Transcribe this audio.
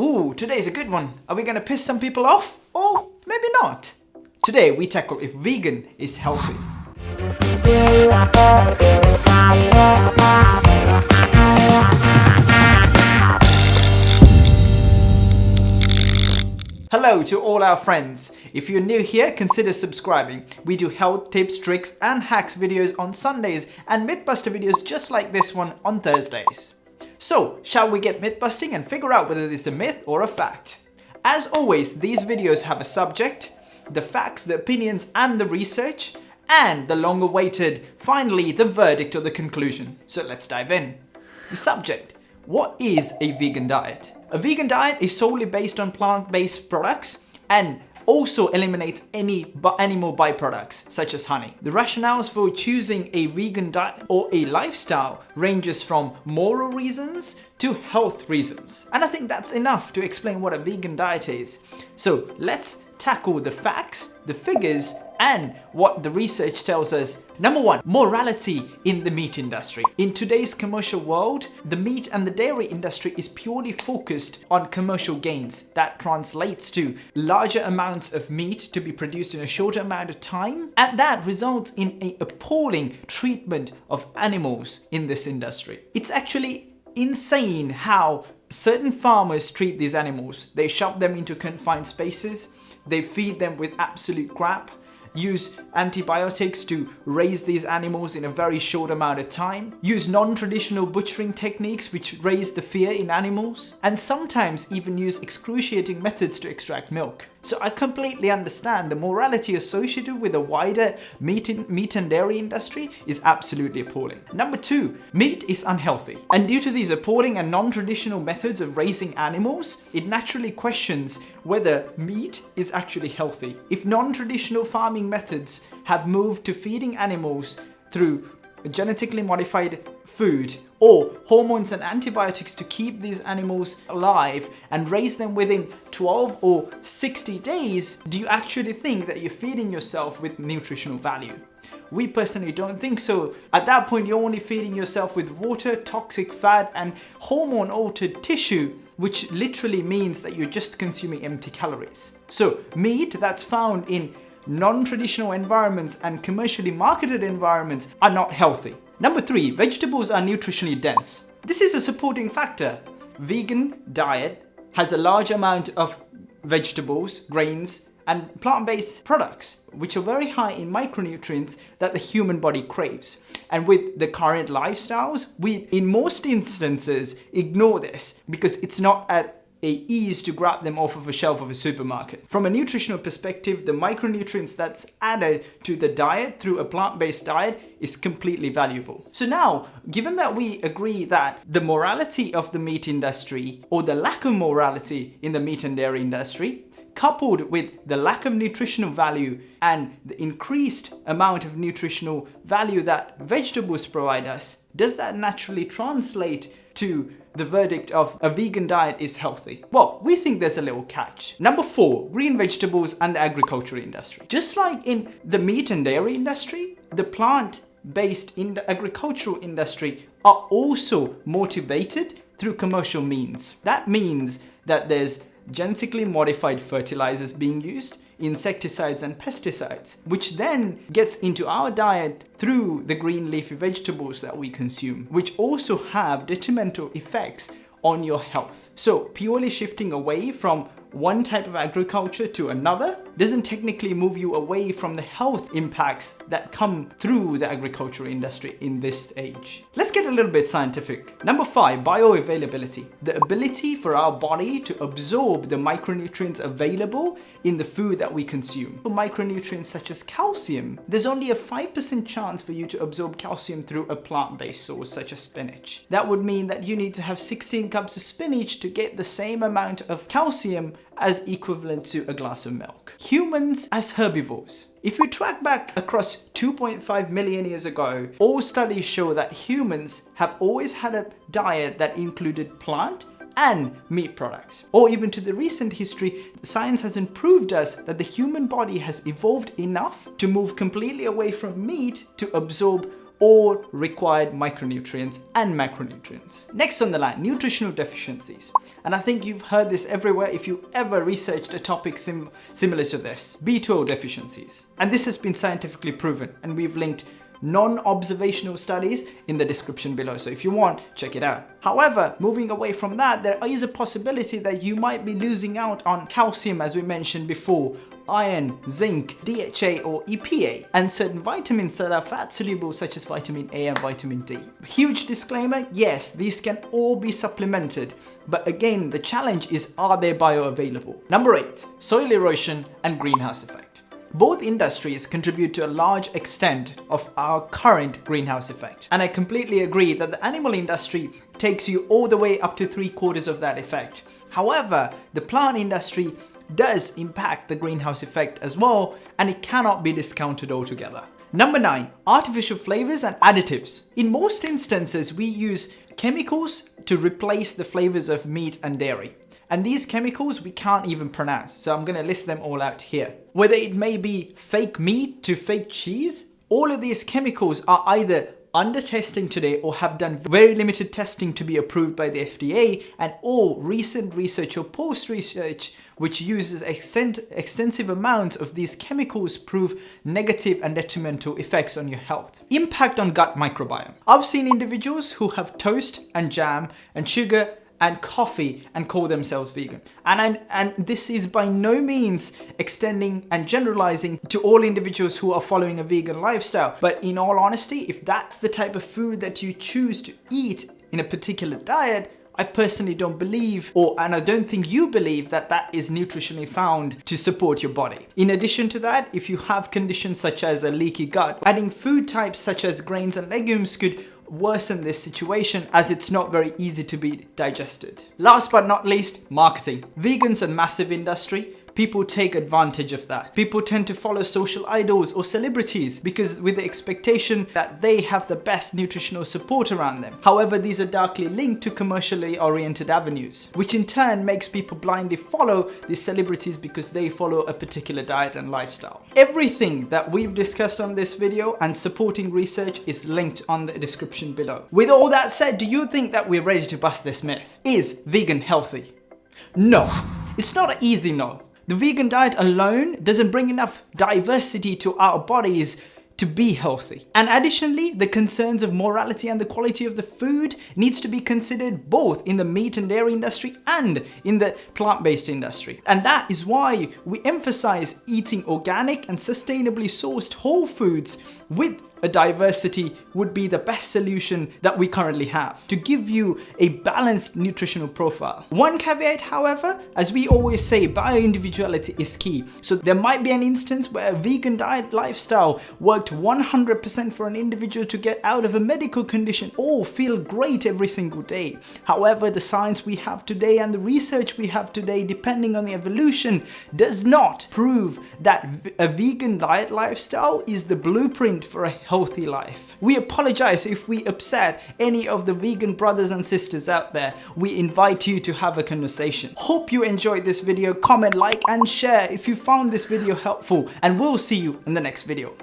Ooh, today's a good one. Are we gonna piss some people off? Or maybe not. Today we tackle if vegan is healthy. Hello to all our friends. If you're new here, consider subscribing. We do health tips, tricks and hacks videos on Sundays and Mythbuster videos just like this one on Thursdays. So, shall we get myth busting and figure out whether this is a myth or a fact? As always, these videos have a subject, the facts, the opinions and the research, and the long awaited, finally, the verdict or the conclusion. So let's dive in. The subject, what is a vegan diet? A vegan diet is solely based on plant-based products and also eliminates any animal byproducts such as honey. The rationales for choosing a vegan diet or a lifestyle ranges from moral reasons to health reasons. And I think that's enough to explain what a vegan diet is. So let's tackle the facts, the figures, and what the research tells us. Number one, morality in the meat industry. In today's commercial world, the meat and the dairy industry is purely focused on commercial gains. That translates to larger amounts of meat to be produced in a shorter amount of time. And that results in an appalling treatment of animals in this industry. It's actually insane how certain farmers treat these animals. They shove them into confined spaces, they feed them with absolute crap, use antibiotics to raise these animals in a very short amount of time, use non-traditional butchering techniques which raise the fear in animals, and sometimes even use excruciating methods to extract milk. So I completely understand the morality associated with the wider meat, in, meat and dairy industry is absolutely appalling. Number two, meat is unhealthy. And due to these appalling and non-traditional methods of raising animals, it naturally questions whether meat is actually healthy. If non-traditional farming methods have moved to feeding animals through genetically modified food or hormones and antibiotics to keep these animals alive and raise them within 12 or 60 days, do you actually think that you're feeding yourself with nutritional value? We personally don't think so. At that point, you're only feeding yourself with water, toxic fat and hormone altered tissue which literally means that you're just consuming empty calories. So meat that's found in non-traditional environments and commercially marketed environments are not healthy. Number three, vegetables are nutritionally dense. This is a supporting factor. Vegan diet has a large amount of vegetables, grains, and plant-based products, which are very high in micronutrients that the human body craves. And with the current lifestyles, we, in most instances, ignore this because it's not at a ease to grab them off of a shelf of a supermarket. From a nutritional perspective, the micronutrients that's added to the diet through a plant-based diet is completely valuable. So now, given that we agree that the morality of the meat industry or the lack of morality in the meat and dairy industry coupled with the lack of nutritional value and the increased amount of nutritional value that vegetables provide us, does that naturally translate to the verdict of a vegan diet is healthy? Well, we think there's a little catch. Number four, green vegetables and the agriculture industry. Just like in the meat and dairy industry, the plant based in the agricultural industry are also motivated through commercial means. That means that there's genetically modified fertilizers being used, insecticides and pesticides, which then gets into our diet through the green leafy vegetables that we consume, which also have detrimental effects on your health. So purely shifting away from one type of agriculture to another doesn't technically move you away from the health impacts that come through the agricultural industry in this age. Let's get a little bit scientific. Number five, bioavailability. The ability for our body to absorb the micronutrients available in the food that we consume. For micronutrients such as calcium, there's only a 5% chance for you to absorb calcium through a plant-based source such as spinach. That would mean that you need to have 16 cups of spinach to get the same amount of calcium as equivalent to a glass of milk. Humans as herbivores. If you track back across 2.5 million years ago, all studies show that humans have always had a diet that included plant and meat products. Or even to the recent history, science has proved us that the human body has evolved enough to move completely away from meat to absorb all required micronutrients and macronutrients. Next on the line, nutritional deficiencies. And I think you've heard this everywhere if you ever researched a topic sim similar to this. B12 deficiencies. And this has been scientifically proven and we've linked non-observational studies in the description below. So if you want, check it out. However, moving away from that, there is a possibility that you might be losing out on calcium as we mentioned before, iron, zinc, DHA or EPA, and certain vitamins that are fat soluble such as vitamin A and vitamin D. Huge disclaimer, yes, these can all be supplemented, but again, the challenge is are they bioavailable? Number 8. Soil erosion and greenhouse effect. Both industries contribute to a large extent of our current greenhouse effect. And I completely agree that the animal industry takes you all the way up to three quarters of that effect. However, the plant industry does impact the greenhouse effect as well and it cannot be discounted altogether. Number 9. Artificial flavors and additives. In most instances, we use chemicals to replace the flavors of meat and dairy. And these chemicals we can't even pronounce, so I'm going to list them all out here. Whether it may be fake meat to fake cheese, all of these chemicals are either under testing today or have done very limited testing to be approved by the FDA and all recent research or post research which uses extent, extensive amounts of these chemicals prove negative and detrimental effects on your health. Impact on gut microbiome. I've seen individuals who have toast and jam and sugar and coffee and call themselves vegan. And, I, and this is by no means extending and generalizing to all individuals who are following a vegan lifestyle. But in all honesty, if that's the type of food that you choose to eat in a particular diet, I personally don't believe, or and I don't think you believe that that is nutritionally found to support your body. In addition to that, if you have conditions such as a leaky gut, adding food types such as grains and legumes could worsen this situation as it's not very easy to be digested. Last but not least, marketing. Vegans a massive industry people take advantage of that. People tend to follow social idols or celebrities because with the expectation that they have the best nutritional support around them. However, these are darkly linked to commercially oriented avenues, which in turn makes people blindly follow these celebrities because they follow a particular diet and lifestyle. Everything that we've discussed on this video and supporting research is linked on the description below. With all that said, do you think that we're ready to bust this myth? Is vegan healthy? No. It's not an easy no. The vegan diet alone doesn't bring enough diversity to our bodies to be healthy. And additionally, the concerns of morality and the quality of the food needs to be considered both in the meat and dairy industry and in the plant-based industry. And that is why we emphasize eating organic and sustainably sourced whole foods with a diversity would be the best solution that we currently have to give you a balanced nutritional profile. One caveat, however, as we always say, bio-individuality is key. So there might be an instance where a vegan diet lifestyle worked 100% for an individual to get out of a medical condition or feel great every single day. However, the science we have today and the research we have today, depending on the evolution, does not prove that a vegan diet lifestyle is the blueprint for a healthy life. We apologize if we upset any of the vegan brothers and sisters out there. We invite you to have a conversation. Hope you enjoyed this video. Comment, like and share if you found this video helpful and we'll see you in the next video.